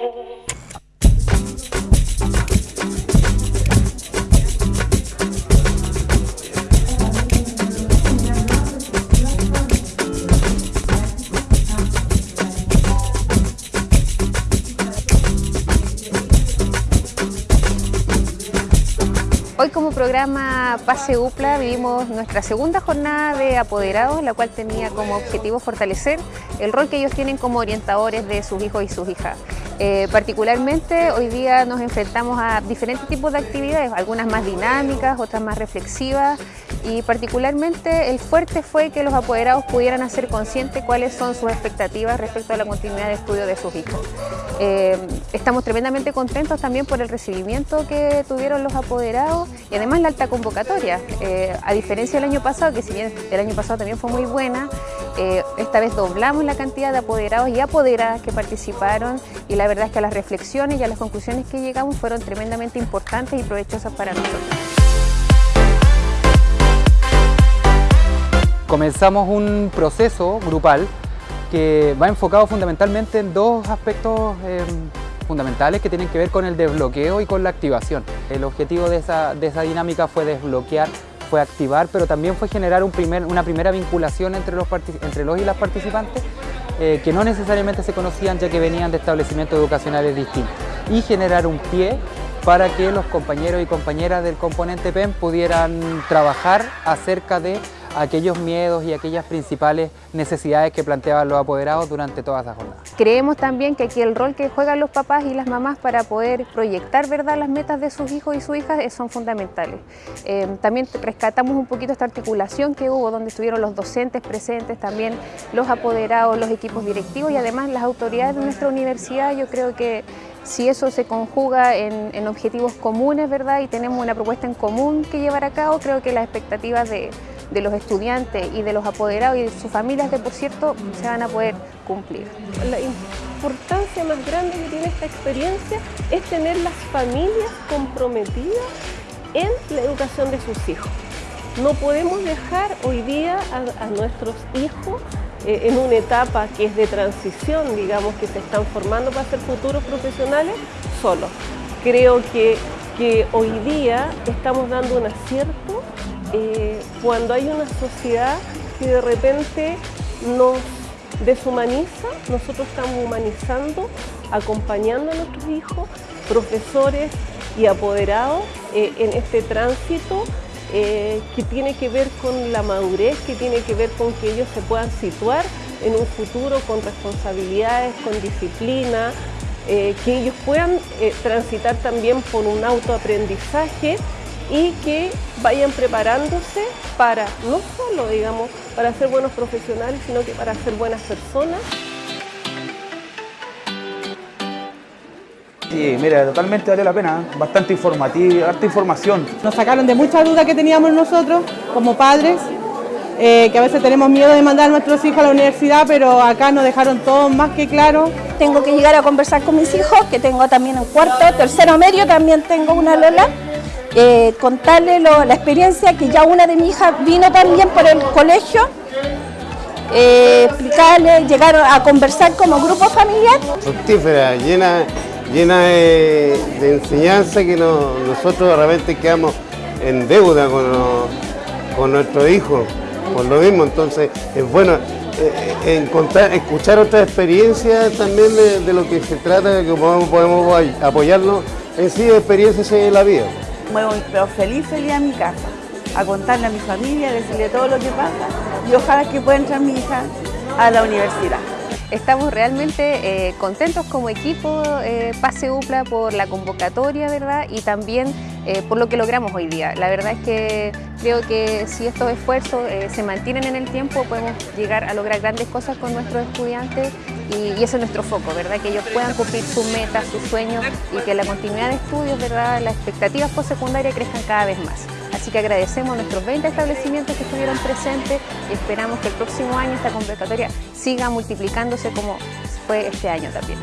Hoy como programa Pase UPLA vivimos nuestra segunda jornada de apoderados, la cual tenía como objetivo fortalecer el rol que ellos tienen como orientadores de sus hijos y sus hijas. Eh, particularmente hoy día nos enfrentamos a diferentes tipos de actividades, algunas más dinámicas, otras más reflexivas y particularmente el fuerte fue que los apoderados pudieran hacer consciente cuáles son sus expectativas respecto a la continuidad de estudio de sus hijos. Eh, estamos tremendamente contentos también por el recibimiento que tuvieron los apoderados y además la alta convocatoria. Eh, a diferencia del año pasado, que si bien el año pasado también fue muy buena, esta vez doblamos la cantidad de apoderados y apoderadas que participaron y la verdad es que las reflexiones y a las conclusiones que llegamos fueron tremendamente importantes y provechosas para nosotros. Comenzamos un proceso grupal que va enfocado fundamentalmente en dos aspectos eh, fundamentales que tienen que ver con el desbloqueo y con la activación. El objetivo de esa, dinámica fue desbloquear, fue activar, pero también fue generar una primera vinculación entre los y las participantes eh, que no necesariamente se conocían ya que venían de establecimientos educacionales distintos y generar un pie para que los compañeros y compañeras del componente PEN pudieran trabajar acerca de aquellos miedos y aquellas principales necesidades que planteaban los apoderados durante toda esa jornada. Creemos también que aquí el rol que juegan los papás y las mamás para poder proyectar ¿verdad? las metas de sus hijos y sus hijas eh, son fundamentales. Eh, también rescatamos un poquito esta articulación que hubo donde estuvieron los docentes presentes, también los apoderados, los equipos directivos y además las autoridades de nuestra universidad. Yo creo que si eso se conjuga en, en objetivos comunes ¿verdad? y tenemos una propuesta en común que llevar a cabo, creo que las expectativas de de los estudiantes y de los apoderados y de sus familias, de por cierto, se van a poder cumplir. La importancia más grande que tiene esta experiencia es tener las familias comprometidas en la educación de sus hijos. No podemos dejar hoy día a, nuestros hijos eh, en una etapa que es de transición, digamos, que se están formando para ser futuros profesionales solos. Creo que, que hoy día estamos dando un acierto eh, cuando hay una sociedad que de repente nos deshumaniza, nosotros estamos humanizando, acompañando a nuestros hijos, profesores y apoderados eh, en este tránsito eh, que tiene que ver con la madurez, que tiene que ver con que ellos se puedan situar en un futuro con responsabilidades, con disciplina, que ellos puedan transitar también por un autoaprendizaje y que vayan preparándose para, no solo digamos, para ser buenos profesionales, sino que para ser buenas personas. Sí, mira, totalmente vale la pena, ¿eh? bastante informativa, harta información. Nos sacaron de muchas dudas que teníamos nosotros como padres, eh, que a veces tenemos miedo de mandar a nuestros hijos a la universidad, pero acá nos dejaron todo más que claro. Tengo que llegar a conversar con mis hijos, que tengo también en cuarto, tercero medio, también tengo una Lola eh, contarle la experiencia que ya una de mis hijas vino también por el colegio, eh, explicarle, llegar a conversar como grupo familiar. Fructífera, llena, llena de, enseñanza que nosotros realmente quedamos en deuda con, con nuestros hijos, por lo mismo, entonces es bueno eh, encontrar, escuchar otra experiencia también de, lo que se trata, que podemos, podemos apoyarnos en sí experiencias en la vida muevo pero feliz, feliz a mi casa, a contarle a mi familia, a decirle todo lo que pasa y ojalá que pueda entrar mi hija a la universidad. Estamos realmente eh, contentos como equipo eh, Pase UPLA por la convocatoria ¿verdad? y también eh, por lo que logramos hoy día. La verdad es que creo que si estos esfuerzos se mantienen en el tiempo podemos llegar a lograr grandes cosas con nuestros estudiantes y, ese es nuestro foco, ¿verdad? que ellos puedan cumplir sus metas, sus sueños y que la continuidad de estudios, ¿verdad? las expectativas postsecundarias crezcan cada vez más. Así que agradecemos a nuestros 20 establecimientos que estuvieron presentes y esperamos que el próximo año esta convocatoria siga multiplicándose como fue este año también.